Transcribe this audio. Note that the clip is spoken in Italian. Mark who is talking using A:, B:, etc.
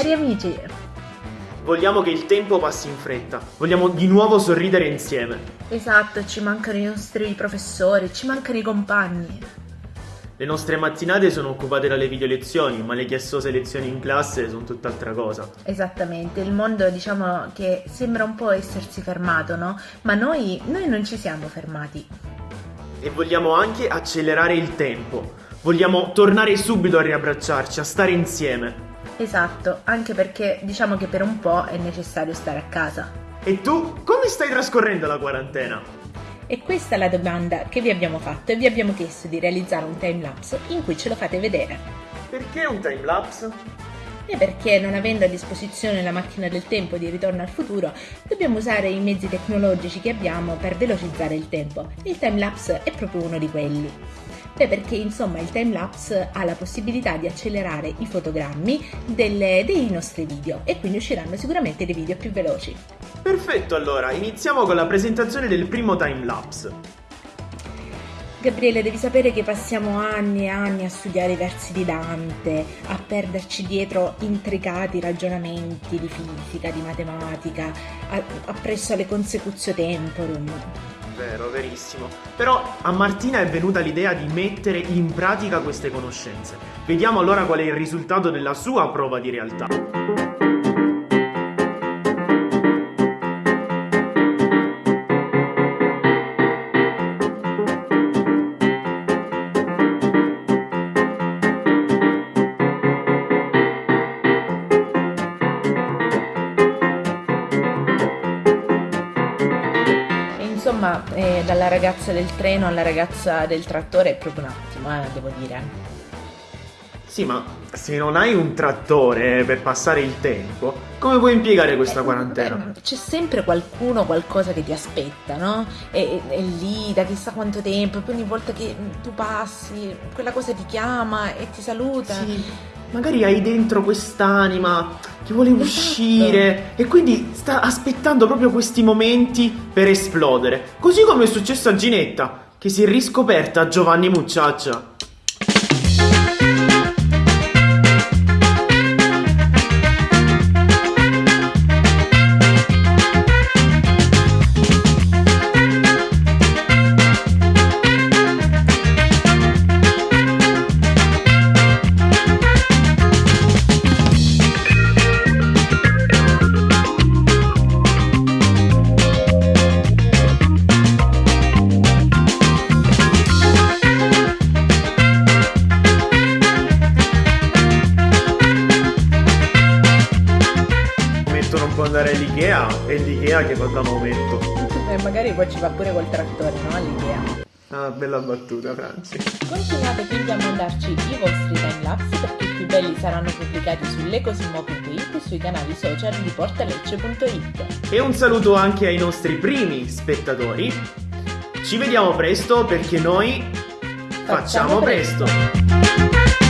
A: Cari amici,
B: Vogliamo che il tempo passi in fretta. Vogliamo di nuovo sorridere insieme.
A: esatto, ci mancano i nostri professori, ci mancano i compagni.
B: Le nostre mattinate sono occupate dalle video lezioni, ma le chiassose lezioni in classe sono tutt'altra cosa.
A: Esattamente, il mondo diciamo che sembra un po' essersi fermato, no? Ma noi, noi non ci siamo fermati.
B: E vogliamo anche accelerare il tempo. Vogliamo tornare subito a riabbracciarci, a stare insieme.
A: Esatto, anche perché diciamo che per un po' è necessario stare a casa.
B: E tu, come stai trascorrendo la quarantena?
A: E questa è la domanda che vi abbiamo fatto e vi abbiamo chiesto di realizzare un timelapse in cui ce lo fate vedere.
B: Perché un timelapse?
A: E perché non avendo a disposizione la macchina del tempo di ritorno al futuro, dobbiamo usare i mezzi tecnologici che abbiamo per velocizzare il tempo. Il timelapse è proprio uno di quelli. Beh, perché insomma il timelapse ha la possibilità di accelerare i fotogrammi delle- dei nostri video e quindi usciranno sicuramente dei video più veloci.
B: Perfetto, allora, iniziamo con la presentazione del primo timelapse.
A: Gabriele, devi sapere che passiamo anni e anni a studiare i versi di Dante, a perderci dietro intricati ragionamenti di fisica, di matematica, a- appresso alle consecutio temporum.
B: Vero, verissimo. Però a Martina è venuta l'idea di mettere in pratica queste conoscenze. Vediamo allora qual è il risultato della sua prova di realtà.
A: Insomma, eh, dalla ragazza del treno alla ragazza del trattore è proprio un attimo, eh, devo dire.
B: Sì, ma se non hai un trattore per passare il tempo, come puoi impiegare questa
A: Eh,
B: quarantena?
A: eh, C'è sempre qualcuno, qualcosa che ti aspetta, no? E, e- e lì da chissà quanto tempo, e poi ogni volta che tu passi, quella cosa ti chiama e ti saluta.
B: Sì, magari hai dentro quest'anima che vuole
A: Esatto.
B: uscire e quindi sta aspettando proprio questi momenti per esplodere. Così come è successo a Ginetta, che si è riscoperta Giovanni Mucciaccia. all'Ikea, è l'Ikea che va da aumento.
A: E magari poi ci va pure col trattore, no? All'idea.
B: Ah, bella battuta, Franci.
A: Continuate quindi a mandarci i vostri timelapse perché i più belli saranno pubblicati su lecosimo.it e sui canali social di portalecce.it.
B: E un saluto anche ai nostri primi spettatori. Ci vediamo presto perché noi facciamo,
A: Facciamo presto.
B: presto.